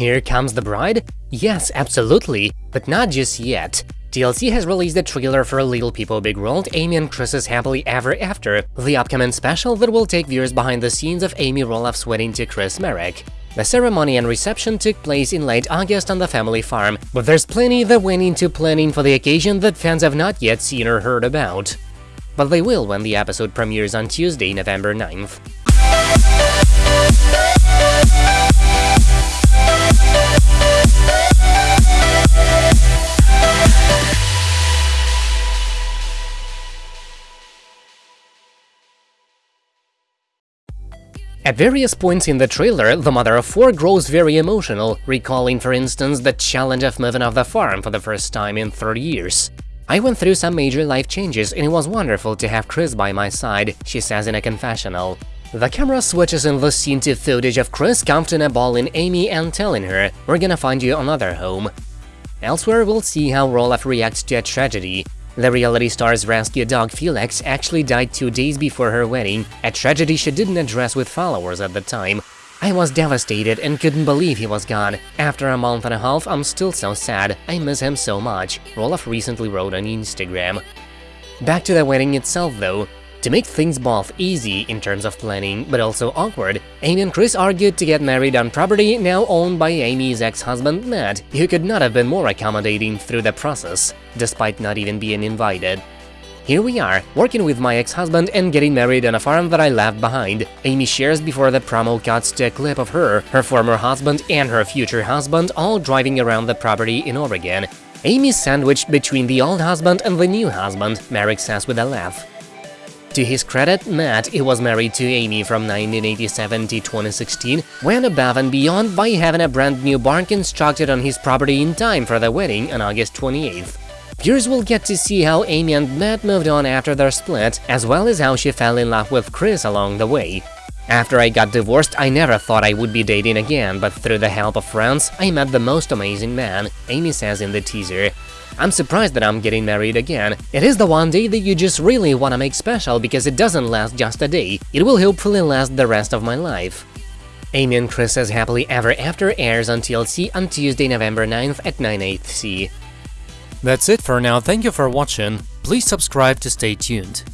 Here comes the bride? Yes, absolutely, but not just yet. TLC has released a trailer for Little People Big World, Amy and Chris's Happily Ever After, the upcoming special that will take viewers behind the scenes of Amy Roloff's wedding to Chris Marek. The ceremony and reception took place in late August on the family farm, but there's plenty that went into planning for the occasion that fans have not yet seen or heard about. But they will when the episode premieres on Tuesday, November 9th. At various points in the trailer, the mother of four grows very emotional, recalling for instance the challenge of moving off the farm for the first time in 30 years. I went through some major life changes and it was wonderful to have Chris by my side, she says in a confessional. The camera switches in the scene to footage of Chris comforting a ball in Amy and telling her, we're gonna find you another home. Elsewhere, we'll see how Roloff reacts to a tragedy. The reality star's rescue dog Felix actually died two days before her wedding, a tragedy she didn't address with followers at the time. I was devastated and couldn't believe he was gone. After a month and a half, I'm still so sad. I miss him so much, Roloff recently wrote on Instagram. Back to the wedding itself though, to make things both easy in terms of planning, but also awkward, Amy and Chris argued to get married on property now owned by Amy's ex-husband Matt, who could not have been more accommodating through the process, despite not even being invited. Here we are, working with my ex-husband and getting married on a farm that I left behind. Amy shares before the promo cuts to a clip of her, her former husband and her future husband all driving around the property in Oregon. Amy's sandwiched between the old husband and the new husband, Marek says with a laugh. To his credit, Matt he was married to Amy from 1987 to 2016, went above and beyond by having a brand new barn constructed on his property in time for the wedding on August 28th. Viewers will get to see how Amy and Matt moved on after their split, as well as how she fell in love with Chris along the way. After I got divorced, I never thought I would be dating again, but through the help of friends, I met the most amazing man, Amy says in the teaser. I'm surprised that I'm getting married again. It is the one day that you just really wanna make special because it doesn't last just a day, it will hopefully last the rest of my life. Amy and Chris's Happily Ever After airs on TLC on Tuesday, November 9th at 9 8 That's it for now, thank you for watching, please subscribe to stay tuned.